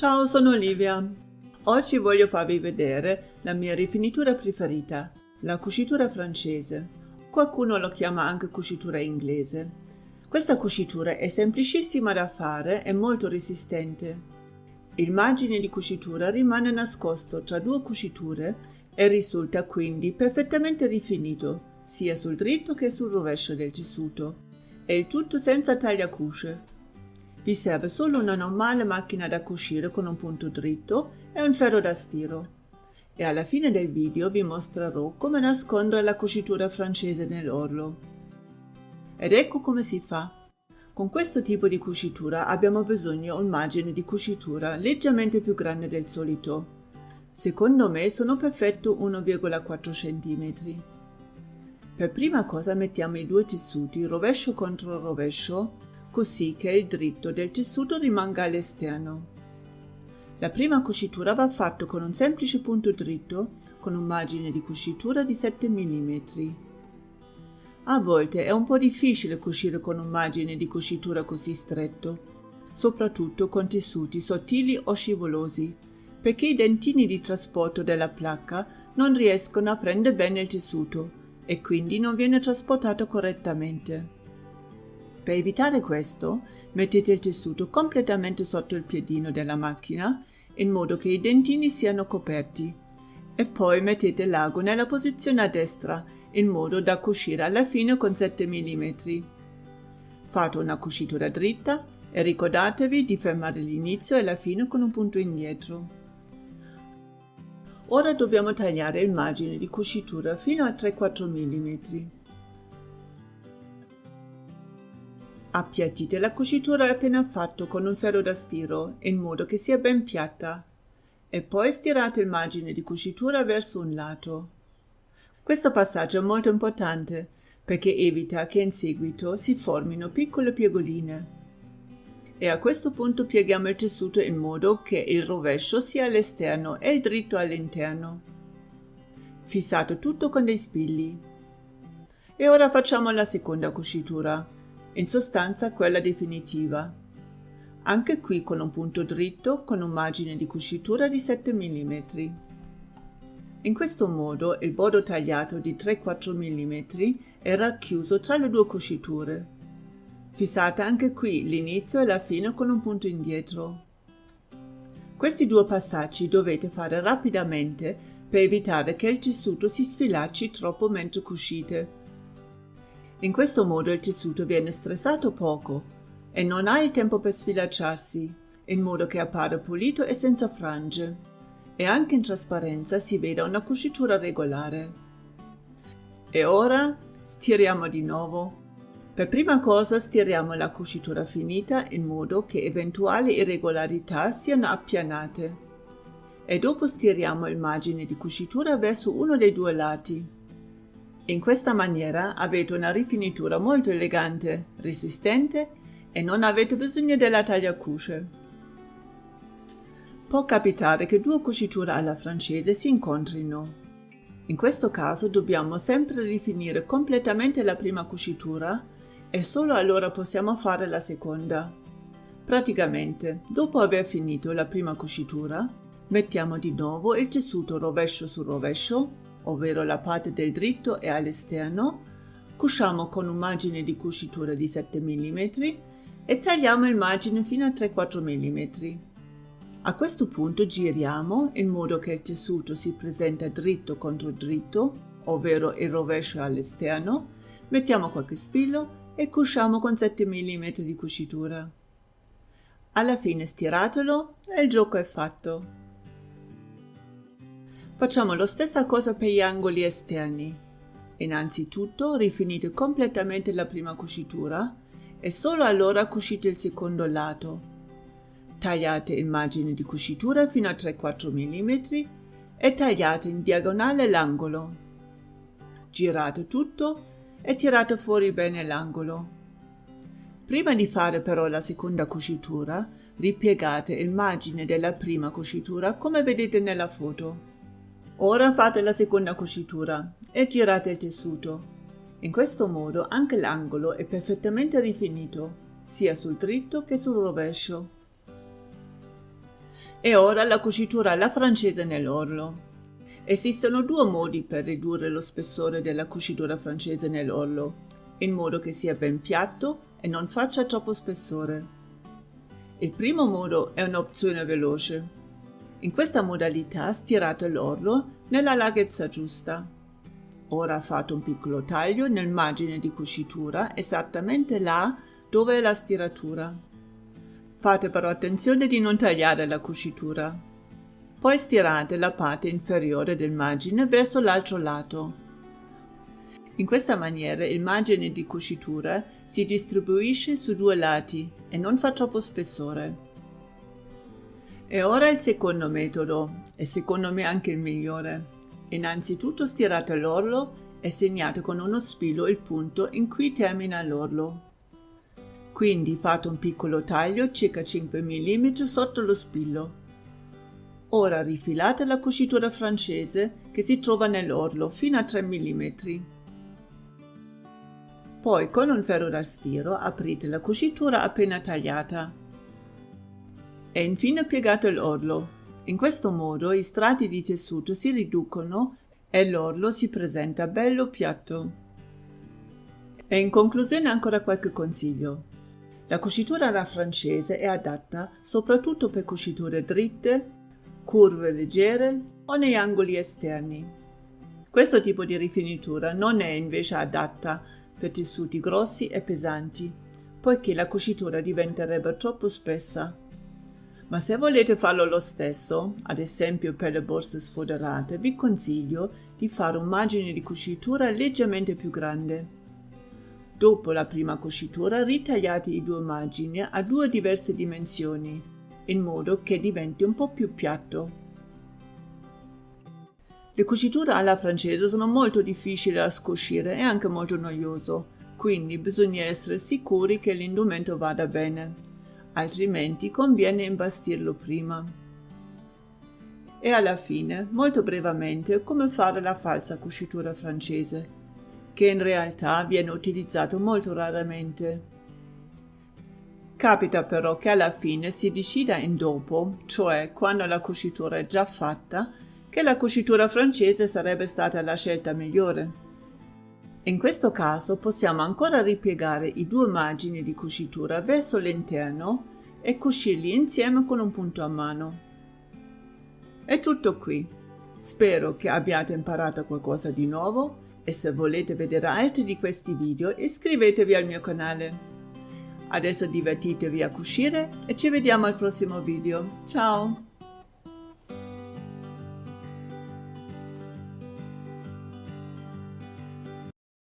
Ciao, sono Olivia. Oggi voglio farvi vedere la mia rifinitura preferita, la cucitura francese. Qualcuno lo chiama anche cucitura inglese. Questa cucitura è semplicissima da fare e molto resistente. Il margine di cucitura rimane nascosto tra due cuciture e risulta quindi perfettamente rifinito, sia sul dritto che sul rovescio del tessuto, e il tutto senza tagliacuce. Vi serve solo una normale macchina da cucire con un punto dritto e un ferro da stiro. E alla fine del video vi mostrerò come nascondere la cucitura francese nell'orlo. Ed ecco come si fa. Con questo tipo di cucitura abbiamo bisogno di un margine di cucitura leggermente più grande del solito. Secondo me sono perfetto 1,4 cm. Per prima cosa mettiamo i due tessuti rovescio contro rovescio così che il dritto del tessuto rimanga all'esterno. La prima cucitura va fatta con un semplice punto dritto con un margine di cucitura di 7 mm. A volte è un po' difficile cucire con un margine di cucitura così stretto, soprattutto con tessuti sottili o scivolosi, perché i dentini di trasporto della placca non riescono a prendere bene il tessuto e quindi non viene trasportato correttamente. Per evitare questo, mettete il tessuto completamente sotto il piedino della macchina in modo che i dentini siano coperti e poi mettete l'ago nella posizione a destra in modo da cucire alla fine con 7 mm. Fate una cucitura dritta e ricordatevi di fermare l'inizio e la fine con un punto indietro. Ora dobbiamo tagliare il margine di cucitura fino a 3-4 mm. Appiattite la cucitura appena fatto con un ferro da stiro in modo che sia ben piatta e poi stirate il margine di cucitura verso un lato. Questo passaggio è molto importante perché evita che in seguito si formino piccole piegoline. E a questo punto pieghiamo il tessuto in modo che il rovescio sia all'esterno e il dritto all'interno. Fissate tutto con dei spilli. E ora facciamo la seconda cucitura in sostanza quella definitiva. Anche qui con un punto dritto con un margine di cucitura di 7 mm. In questo modo il bordo tagliato di 3-4 mm è racchiuso tra le due cuciture. Fissate anche qui l'inizio e la fine con un punto indietro. Questi due passaggi dovete fare rapidamente per evitare che il tessuto si sfilacci troppo mentre cucite in questo modo il tessuto viene stressato poco e non ha il tempo per sfilacciarsi, in modo che appare pulito e senza frange, e anche in trasparenza si veda una cucitura regolare. E ora stiriamo di nuovo. Per prima cosa stiriamo la cucitura finita in modo che eventuali irregolarità siano appianate. E dopo stiriamo il margine di cucitura verso uno dei due lati in questa maniera avete una rifinitura molto elegante, resistente e non avete bisogno della tagliacuce. Può capitare che due cuciture alla francese si incontrino. In questo caso dobbiamo sempre rifinire completamente la prima cucitura e solo allora possiamo fare la seconda. Praticamente, dopo aver finito la prima cucitura, mettiamo di nuovo il tessuto rovescio su rovescio ovvero la parte del dritto è all'esterno, cuciamo con un margine di cucitura di 7 mm e tagliamo il margine fino a 3-4 mm. A questo punto giriamo in modo che il tessuto si presenta dritto contro dritto, ovvero il rovescio all'esterno, mettiamo qualche spillo e cuciamo con 7 mm di cucitura. Alla fine stiratelo e il gioco è fatto. Facciamo la stessa cosa per gli angoli esterni. Innanzitutto rifinite completamente la prima cucitura e solo allora cucite il secondo lato. Tagliate il margine di cucitura fino a 3-4 mm e tagliate in diagonale l'angolo. Girate tutto e tirate fuori bene l'angolo. Prima di fare però la seconda cucitura, ripiegate il margine della prima cucitura come vedete nella foto. Ora fate la seconda cucitura e girate il tessuto. In questo modo anche l'angolo è perfettamente rifinito, sia sul dritto che sul rovescio. E ora la cucitura alla francese nell'orlo. Esistono due modi per ridurre lo spessore della cucitura francese nell'orlo, in modo che sia ben piatto e non faccia troppo spessore. Il primo modo è un'opzione veloce. In questa modalità stirate l'orlo nella larghezza giusta. Ora fate un piccolo taglio nel margine di cucitura esattamente là dove è la stiratura. Fate però attenzione di non tagliare la cucitura. Poi stirate la parte inferiore del margine verso l'altro lato. In questa maniera il margine di cucitura si distribuisce su due lati e non fa troppo spessore. E ora il secondo metodo, e secondo me anche il migliore. Innanzitutto stirate l'orlo e segnate con uno spillo il punto in cui termina l'orlo. Quindi fate un piccolo taglio circa 5 mm sotto lo spillo. Ora rifilate la cucitura francese che si trova nell'orlo fino a 3 mm. Poi con un ferro da stiro aprite la cucitura appena tagliata. E infine piegate l'orlo. In questo modo i strati di tessuto si riducono e l'orlo si presenta bello piatto. E in conclusione ancora qualche consiglio. La cucitura alla francese è adatta soprattutto per cuciture dritte, curve leggere o negli angoli esterni. Questo tipo di rifinitura non è invece adatta per tessuti grossi e pesanti, poiché la cucitura diventerebbe troppo spessa. Ma se volete farlo lo stesso, ad esempio per le borse sfoderate, vi consiglio di fare un margine di cucitura leggermente più grande. Dopo la prima cucitura ritagliate i due margini a due diverse dimensioni, in modo che diventi un po' più piatto. Le cuciture alla francese sono molto difficili da scoscire e anche molto noioso, quindi bisogna essere sicuri che l'indumento vada bene, altrimenti conviene imbastirlo prima. E alla fine, molto brevemente, come fare la falsa cucitura francese che in realtà viene utilizzato molto raramente. Capita però che alla fine si decida in dopo, cioè quando la cucitura è già fatta, che la cucitura francese sarebbe stata la scelta migliore. In questo caso possiamo ancora ripiegare i due margini di cucitura verso l'interno e cucirli insieme con un punto a mano. È tutto qui. Spero che abbiate imparato qualcosa di nuovo e se volete vedere altri di questi video iscrivetevi al mio canale. Adesso divertitevi a cucire e ci vediamo al prossimo video. Ciao!